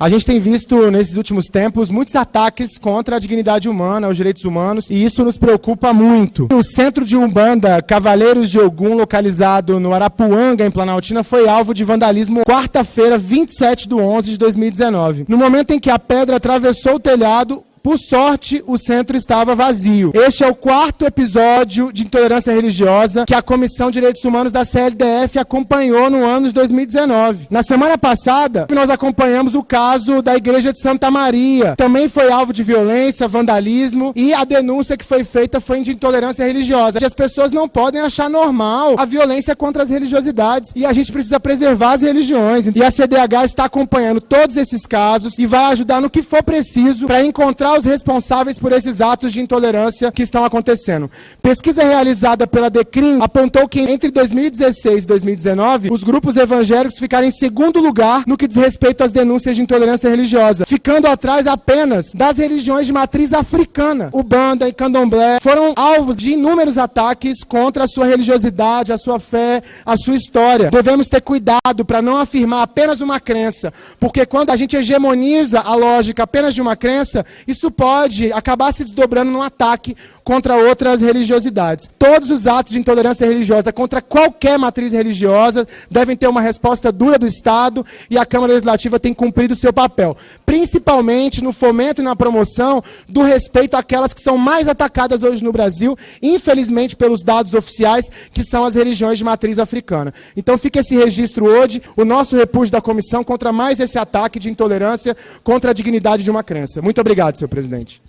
A gente tem visto nesses últimos tempos muitos ataques contra a dignidade humana, os direitos humanos, e isso nos preocupa muito. O centro de Umbanda Cavaleiros de Ogum, localizado no Arapuanga, em Planaltina, foi alvo de vandalismo quarta-feira, 27 de 11 de 2019. No momento em que a pedra atravessou o telhado, por sorte, o centro estava vazio. Este é o quarto episódio de intolerância religiosa que a Comissão de Direitos Humanos da CLDF acompanhou no ano de 2019. Na semana passada, nós acompanhamos o caso da Igreja de Santa Maria. Também foi alvo de violência, vandalismo e a denúncia que foi feita foi de intolerância religiosa. E as pessoas não podem achar normal a violência contra as religiosidades e a gente precisa preservar as religiões. E a CDH está acompanhando todos esses casos e vai ajudar no que for preciso para encontrar responsáveis por esses atos de intolerância que estão acontecendo. Pesquisa realizada pela Decrim apontou que entre 2016 e 2019, os grupos evangélicos ficaram em segundo lugar no que diz respeito às denúncias de intolerância religiosa, ficando atrás apenas das religiões de matriz africana. O Banda e Candomblé foram alvos de inúmeros ataques contra a sua religiosidade, a sua fé, a sua história. Devemos ter cuidado para não afirmar apenas uma crença, porque quando a gente hegemoniza a lógica apenas de uma crença, isso isso pode acabar se desdobrando num ataque contra outras religiosidades. Todos os atos de intolerância religiosa contra qualquer matriz religiosa devem ter uma resposta dura do Estado e a Câmara Legislativa tem cumprido o seu papel, principalmente no fomento e na promoção do respeito àquelas que são mais atacadas hoje no Brasil, infelizmente pelos dados oficiais, que são as religiões de matriz africana. Então fica esse registro hoje, o nosso repúdio da comissão contra mais esse ataque de intolerância contra a dignidade de uma crença. Muito obrigado, senhor presidente.